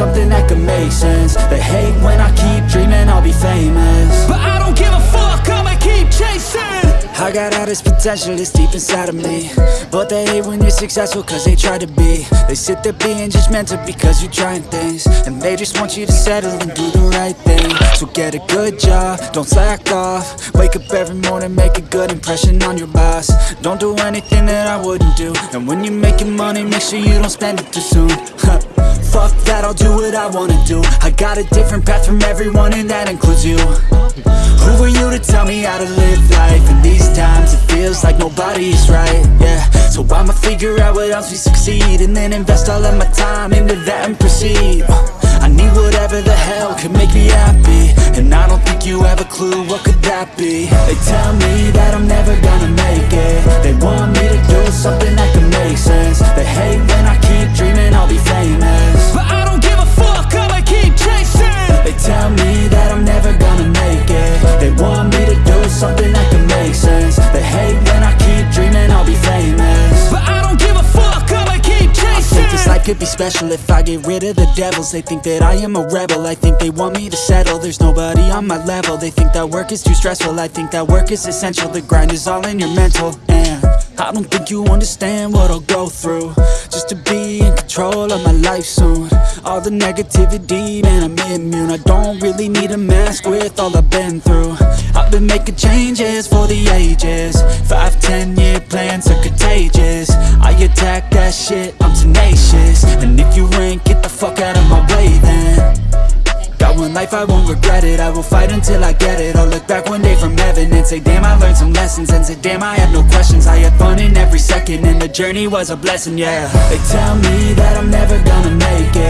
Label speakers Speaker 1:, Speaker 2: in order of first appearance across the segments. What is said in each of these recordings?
Speaker 1: something that could make sense. They hate when I keep dreaming I'll be famous.
Speaker 2: But I don't give a fuck, I'ma keep chasing.
Speaker 1: I got all this potential that's deep inside of me. But they hate when you're successful cause they try to be. They sit there being judgmental because you're trying things. And they just want you to settle and do the right thing. So get a good job, don't slack off. Wake up every morning, make a good impression on your boss. Don't do anything that I wouldn't do. And when you're making money, make sure you don't spend it too soon Fuck that, I'll do what I wanna do. I got a different path from everyone and that includes you. Who are you to tell me how to live life? In these times it feels like nobody's right, yeah. So I'ma figure out what else we succeed And then invest all of my time into that and proceed. I need whatever the hell could make me happy. And I don't think you have a clue what could that be. They tell me that I'm special. If I get rid of the devils They think that I am a rebel, I think they want me to settle. There's nobody on my level, they think that work is too stressful. I think that work is essential, the grind is all in your mental. And I don't think you understand what I'll go through. Just to be in control of my life soon. All the negativity, man I'm immune. I don't really need a mask with all I've been through. I've been making changes for the ages. Five, ten year plans are contagious. I attack that shit, fuck out of my way then. Got one life, I won't regret it. I will fight until I get it. I'll look back one day from heaven And say damn I learned some lessons. And say damn I had no questions. I had fun in every second And the journey was a blessing, yeah. They tell me that I'm never gonna make it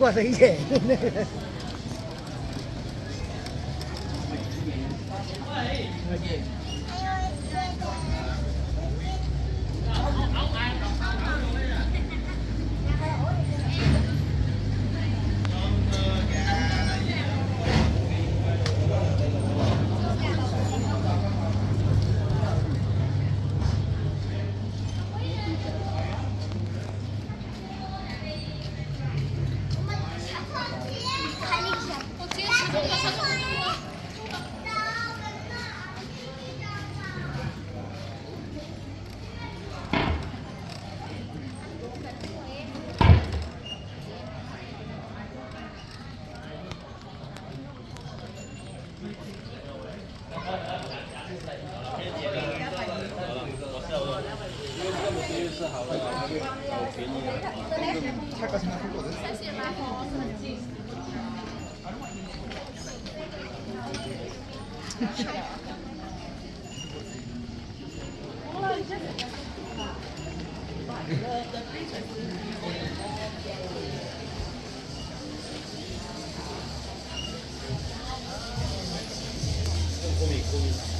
Speaker 1: 过生日
Speaker 2: 我给你할까 생각했거든.
Speaker 3: 고민 고민.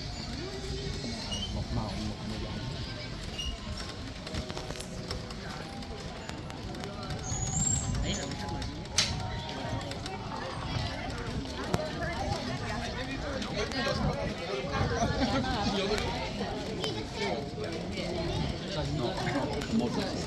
Speaker 1: I've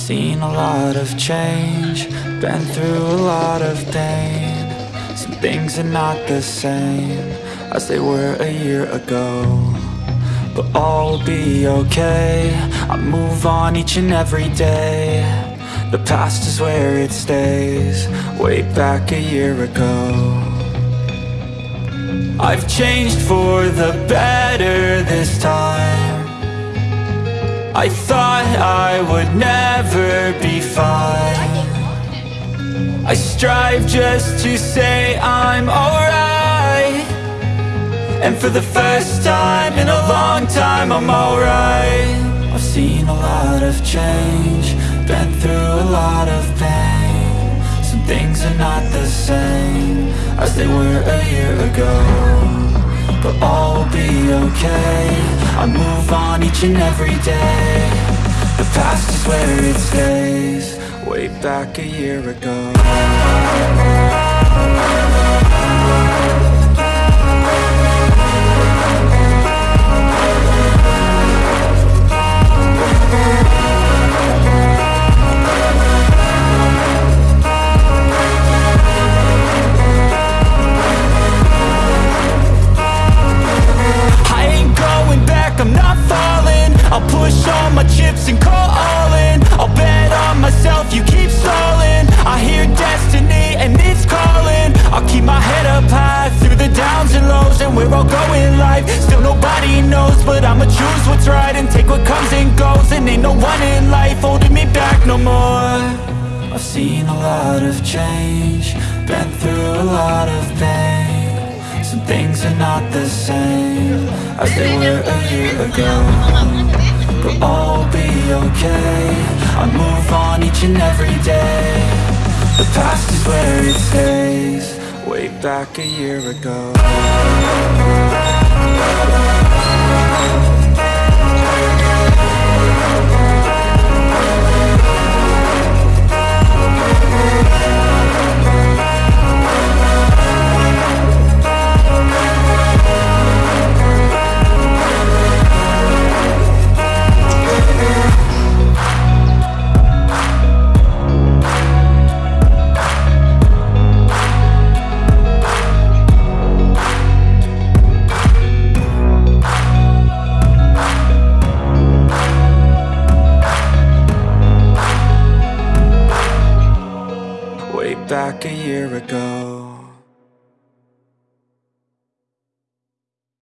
Speaker 1: seen a lot of change, been through a lot of pain. Some things are not the same as they were a year ago. But all will be okay, I move on each and every day. The past is where it stays, way back a year ago. I've changed for the better this time. I thought I would never be fine. I strive just to say I'm alright. And for the first time in a long time I'm alright. I've seen a lot of change Been through a lot of pain. Some things are not the same As they were a year ago But all will be okay. I move on each and every day. The past is where it stays. Way back a year ago but I'ma choose. What's right And take what comes and goes. And ain't no one in life holding me back no more. I've seen a lot of change. Been through a lot of pain. Some things are not the same As they were a year ago. But all will be okay. I move on each and every day. The past is where it stays. Way back a year ago.